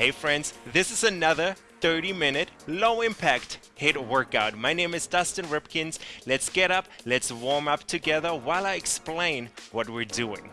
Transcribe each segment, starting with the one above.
Hey friends, this is another 30 minute low impact HIIT workout. My name is Dustin Ripkins. Let's get up, let's warm up together while I explain what we're doing.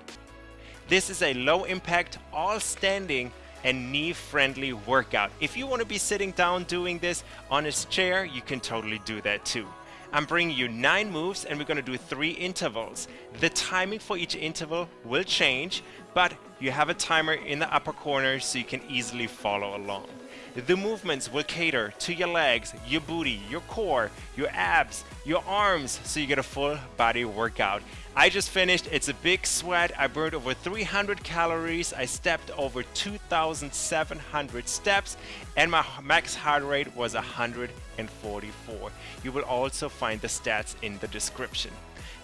This is a low impact, all standing and knee friendly workout. If you want to be sitting down doing this on a chair, you can totally do that too. I'm bringing you nine moves and we're going to do three intervals. The timing for each interval will change, but you have a timer in the upper corner so you can easily follow along. The movements will cater to your legs, your booty, your core, your abs, your arms, so you get a full body workout. I just finished, it's a big sweat. I burned over 300 calories. I stepped over 2,700 steps and my max heart rate was 144. You will also find the stats in the description.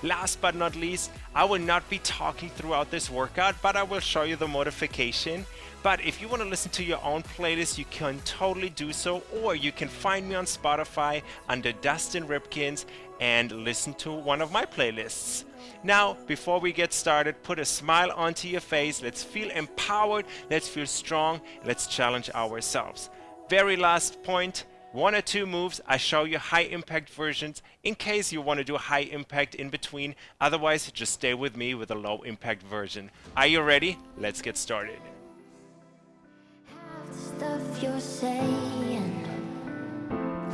Last but not least, I will not be talking throughout this workout, but I will show you the modification. But if you want to listen to your own playlist, you can totally do so, or you can find me on Spotify under Dustin Ripkins and listen to one of my playlists. Now, before we get started, put a smile onto your face. Let's feel empowered. Let's feel strong. Let's challenge ourselves. Very last point one or two moves. I show you high impact versions in case you want to do high impact in between. Otherwise, just stay with me with a low impact version. Are you ready? Let's get started.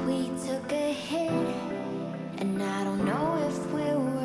We took a hit, and I don't know if we were.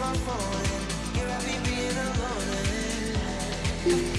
my phone. You're happy being alone.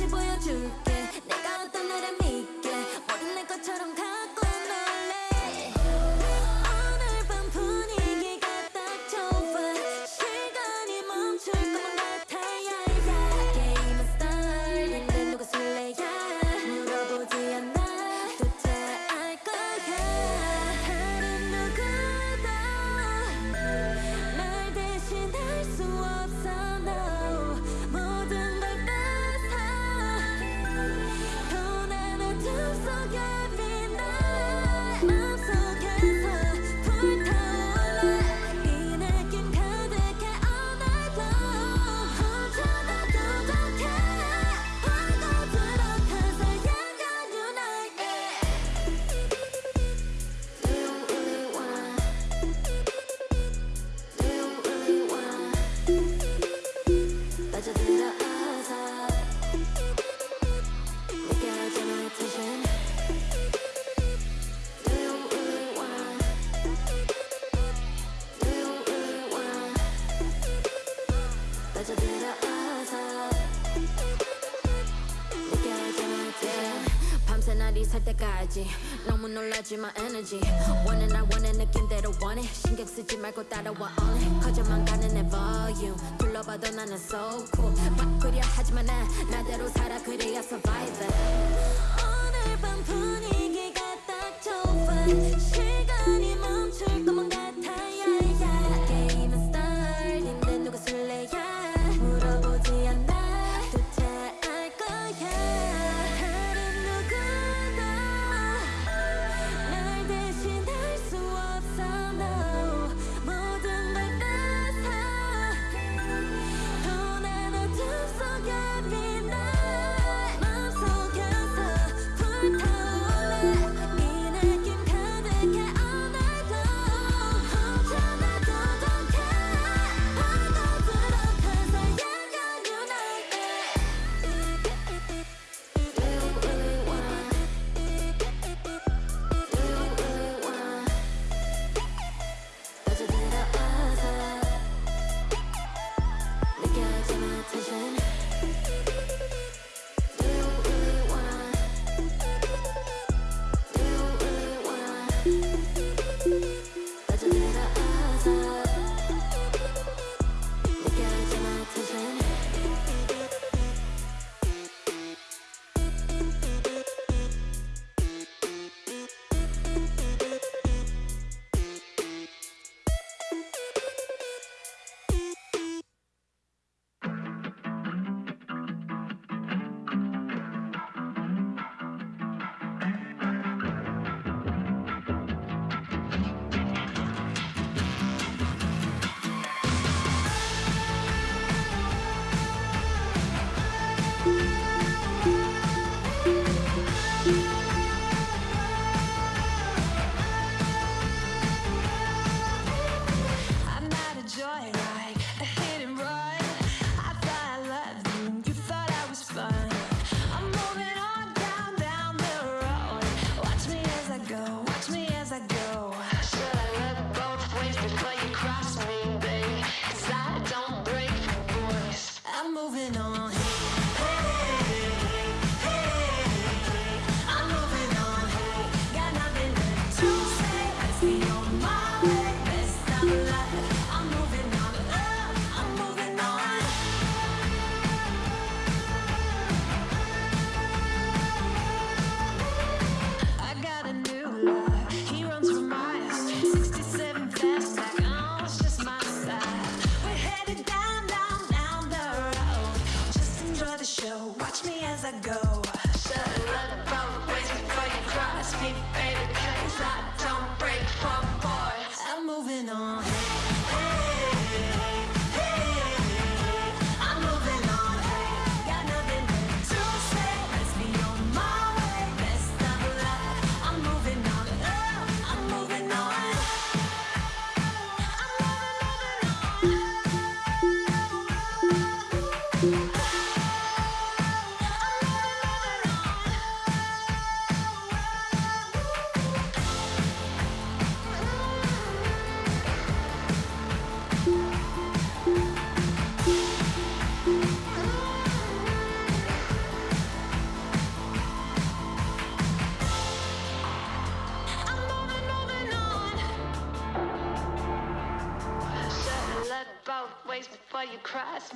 다시 보여줄게. energy my energy. 원해 나 원해 느낌대로 원해. 신경 쓰지 말고 따라와 on it 커져만 가는 내 volume. 둘러봐도 나는 so cool. 막 그려 하지만 난 나대로 살아 그래야 survive it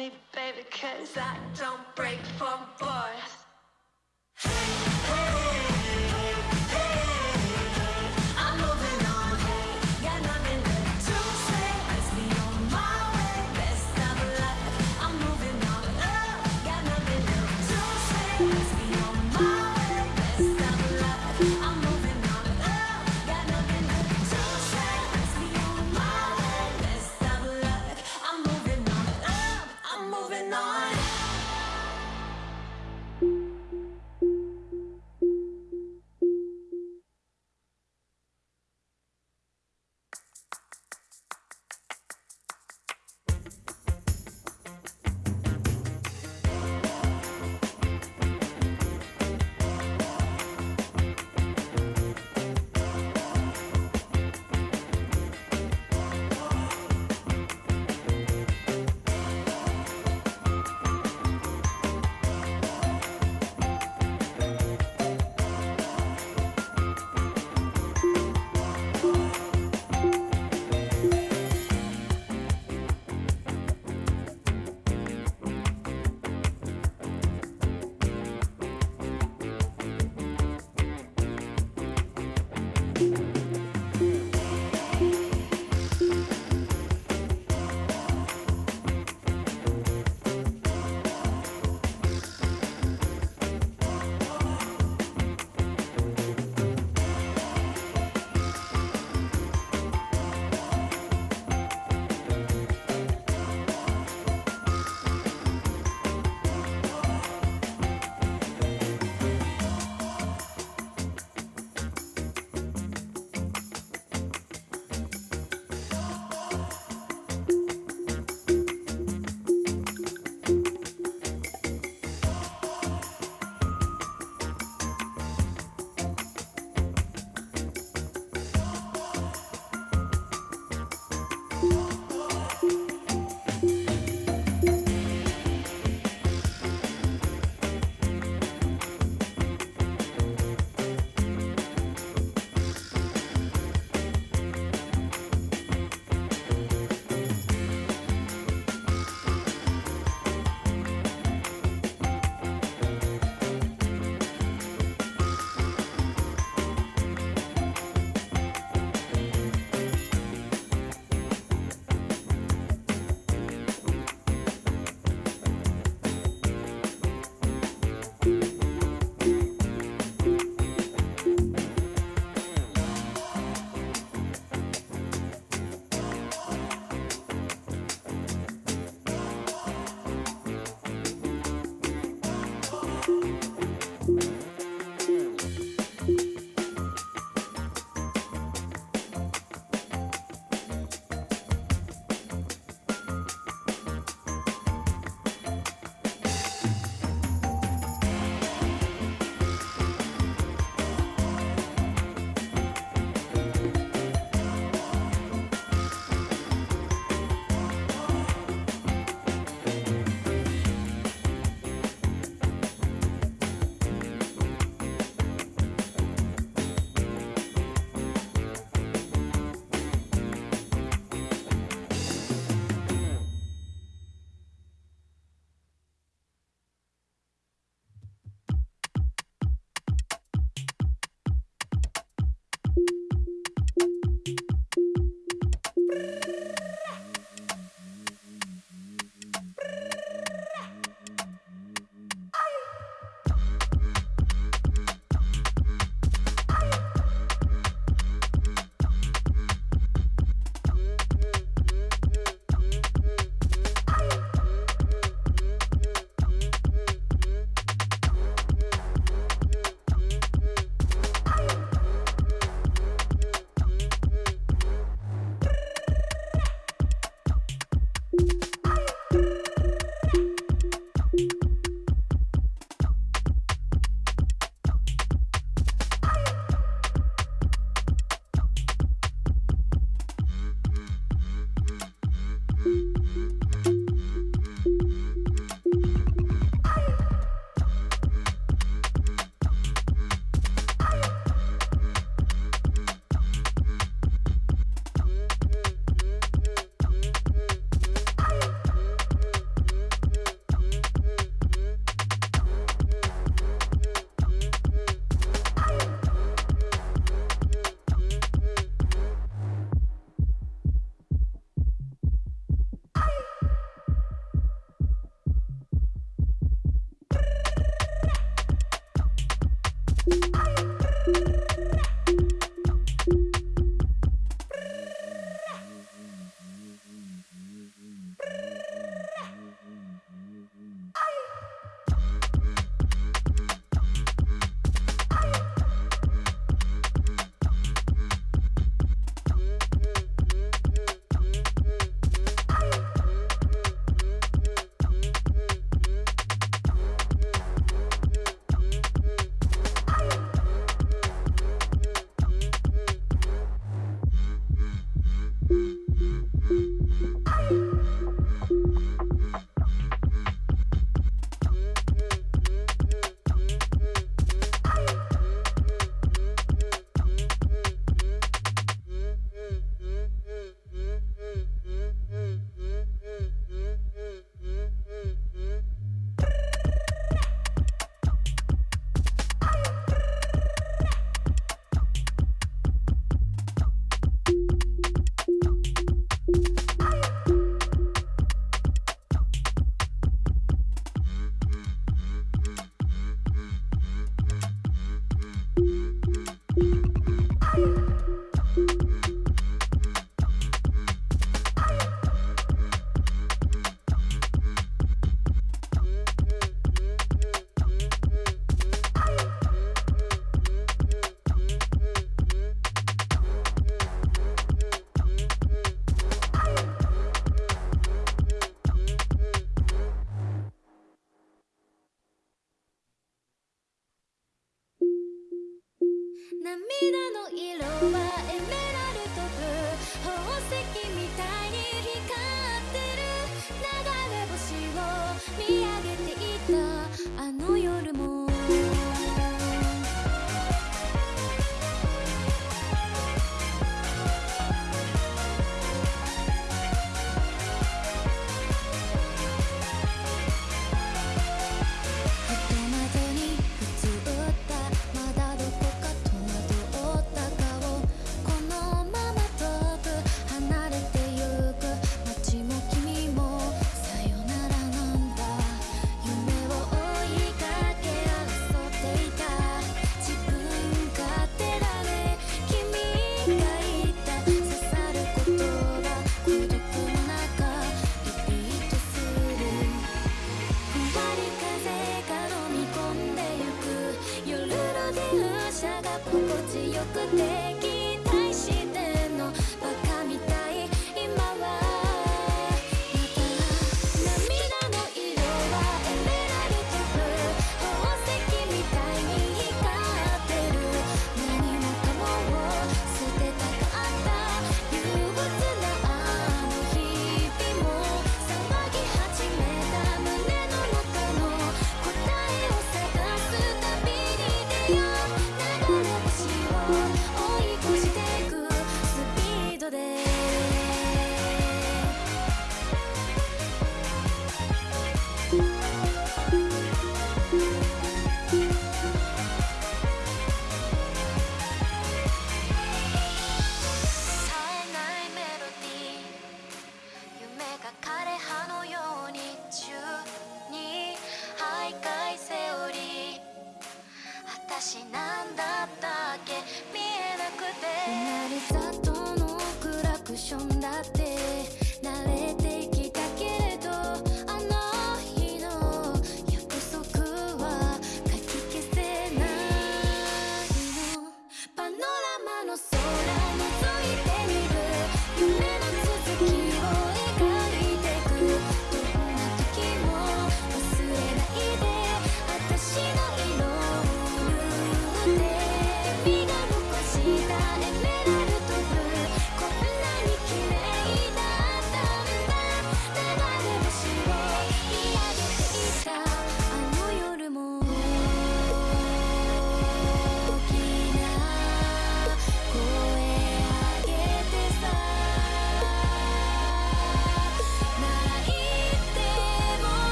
me, baby, cause I don't break for boys.